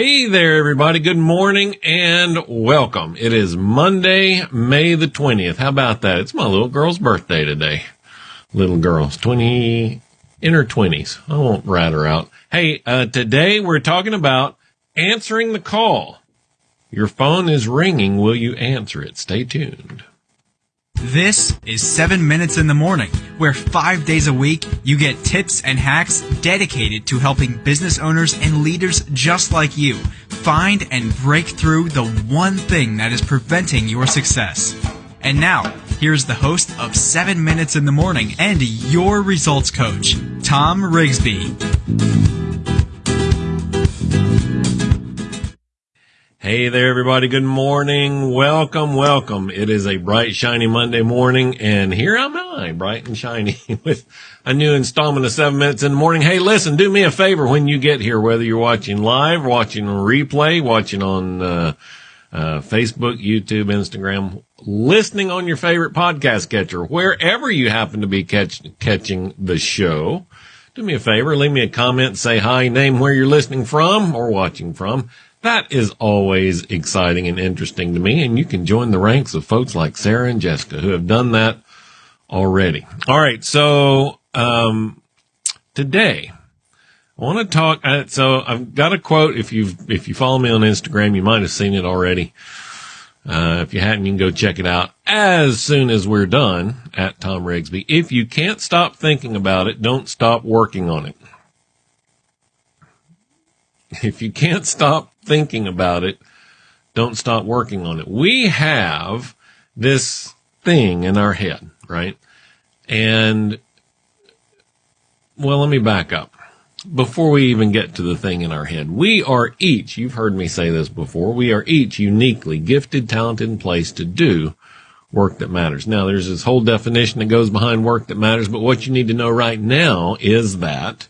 Hey there, everybody. Good morning and welcome. It is Monday, May the 20th. How about that? It's my little girl's birthday today. Little girl's 20, in her 20s. I won't rat her out. Hey, uh, today we're talking about answering the call. Your phone is ringing. Will you answer it? Stay tuned. This is 7 Minutes in the Morning, where five days a week you get tips and hacks dedicated to helping business owners and leaders just like you find and break through the one thing that is preventing your success. And now, here's the host of 7 Minutes in the Morning and your results coach, Tom Rigsby. Hey there, everybody. Good morning. Welcome, welcome. It is a bright, shiny Monday morning, and here am I, bright and shiny, with a new installment of seven minutes in the morning. Hey, listen, do me a favor when you get here, whether you're watching live, watching replay, watching on uh, uh, Facebook, YouTube, Instagram, listening on your favorite podcast catcher, wherever you happen to be catch, catching the show. Do me a favor, leave me a comment, say hi, name where you're listening from or watching from that is always exciting and interesting to me. And you can join the ranks of folks like Sarah and Jessica who have done that already. All right. So, um, today I want to talk. Uh, so I've got a quote. If you if you follow me on Instagram, you might have seen it already. Uh, if you hadn't, you can go check it out as soon as we're done at Tom Rigsby. If you can't stop thinking about it, don't stop working on it. If you can't stop thinking about it, don't stop working on it. We have this thing in our head, right? And, well, let me back up. Before we even get to the thing in our head, we are each, you've heard me say this before, we are each uniquely gifted, talented, and placed to do work that matters. Now, there's this whole definition that goes behind work that matters, but what you need to know right now is that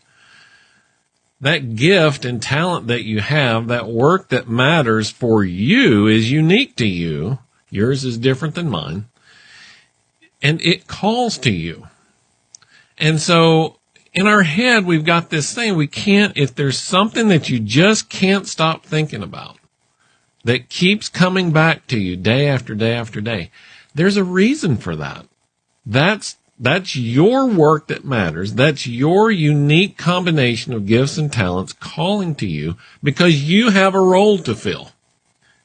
that gift and talent that you have, that work that matters for you is unique to you. Yours is different than mine. And it calls to you. And so in our head, we've got this thing we can't, if there's something that you just can't stop thinking about that keeps coming back to you day after day after day, there's a reason for that. That's that's your work that matters. That's your unique combination of gifts and talents calling to you because you have a role to fill.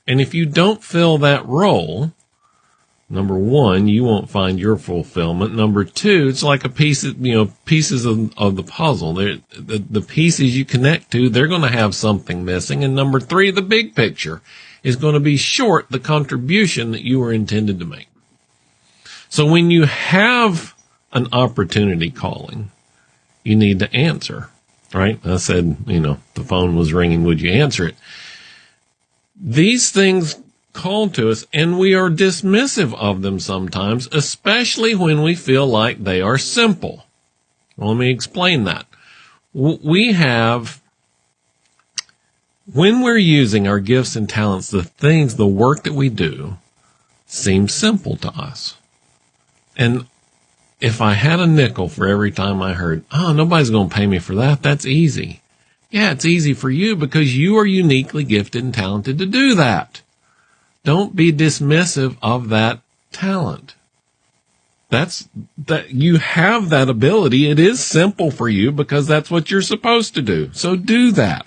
And if you don't fill that role, number one, you won't find your fulfillment. Number two, it's like a piece of, you know, pieces of, of the puzzle. the, the pieces you connect to, they're going to have something missing. And number three, the big picture is going to be short the contribution that you were intended to make. So when you have an opportunity calling, you need to answer, right? I said, you know, the phone was ringing. Would you answer it? These things call to us and we are dismissive of them sometimes, especially when we feel like they are simple. Well, let me explain that. We have, when we're using our gifts and talents, the things, the work that we do seems simple to us. And if I had a nickel for every time I heard, oh, nobody's going to pay me for that, that's easy. Yeah, it's easy for you because you are uniquely gifted and talented to do that. Don't be dismissive of that talent. That's that you have that ability. It is simple for you because that's what you're supposed to do. So do that.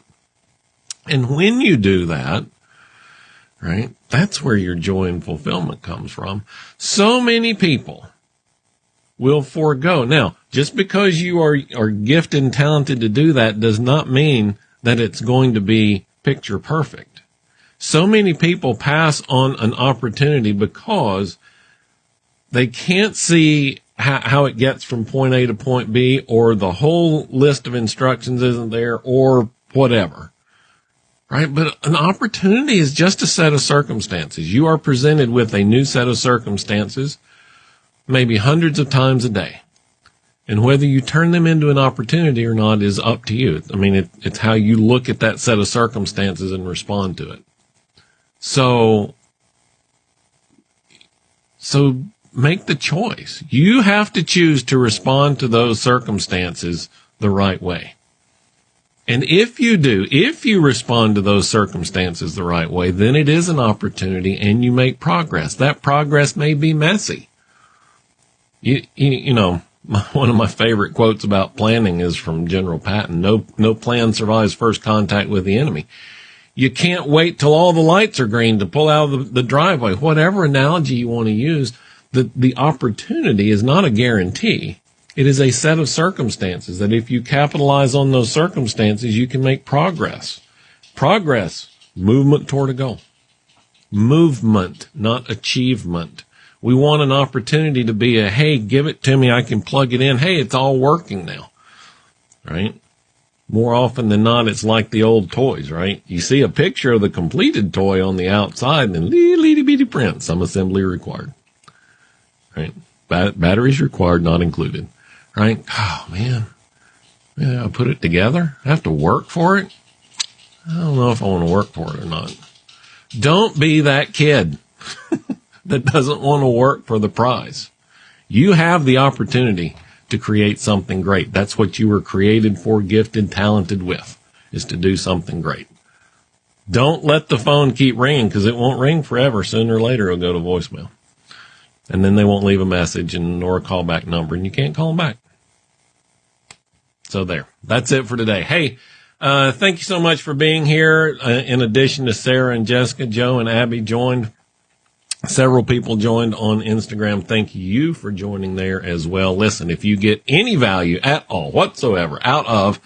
And when you do that, right, that's where your joy and fulfillment comes from. So many people will forego. Now, just because you are, are gifted and talented to do that does not mean that it's going to be picture perfect. So many people pass on an opportunity because they can't see how, how it gets from point A to point B or the whole list of instructions isn't there or whatever. Right. But an opportunity is just a set of circumstances. You are presented with a new set of circumstances maybe hundreds of times a day. And whether you turn them into an opportunity or not is up to you. I mean, it, it's how you look at that set of circumstances and respond to it. So, so make the choice. You have to choose to respond to those circumstances the right way. And if you do, if you respond to those circumstances the right way, then it is an opportunity and you make progress. That progress may be messy. You, you, you know, one of my favorite quotes about planning is from General Patton. No, no plan survives first contact with the enemy. You can't wait till all the lights are green to pull out of the, the driveway. Whatever analogy you want to use, the, the opportunity is not a guarantee. It is a set of circumstances that if you capitalize on those circumstances, you can make progress. Progress, movement toward a goal. Movement, not achievement. We want an opportunity to be a, hey, give it to me. I can plug it in. Hey, it's all working now. Right? More often than not, it's like the old toys, right? You see a picture of the completed toy on the outside and little itty bitty print, some assembly required. Right? Bat- batteries required, not included. Right? Oh man. Yeah, I put it together. I have to work for it. I don't know if I want to work for it or not. Don't be that kid. that doesn't want to work for the prize. You have the opportunity to create something great. That's what you were created for, gifted, talented with, is to do something great. Don't let the phone keep ringing because it won't ring forever. Sooner or later, it'll go to voicemail. And then they won't leave a message and nor a callback number and you can't call them back. So there, that's it for today. Hey, uh, thank you so much for being here. Uh, in addition to Sarah and Jessica, Joe and Abby joined Several people joined on Instagram. Thank you for joining there as well. Listen, if you get any value at all whatsoever out of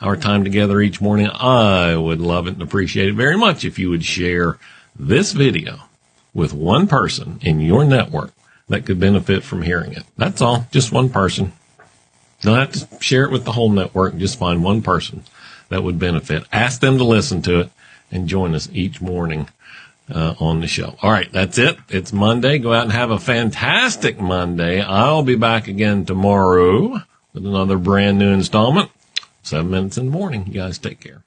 our time together each morning, I would love it and appreciate it very much if you would share this video with one person in your network that could benefit from hearing it. That's all. Just one person. Don't have to share it with the whole network. Just find one person that would benefit. Ask them to listen to it and join us each morning uh, on the show. All right, that's it. It's Monday. Go out and have a fantastic Monday. I'll be back again tomorrow with another brand new installment. Seven minutes in the morning. You guys take care.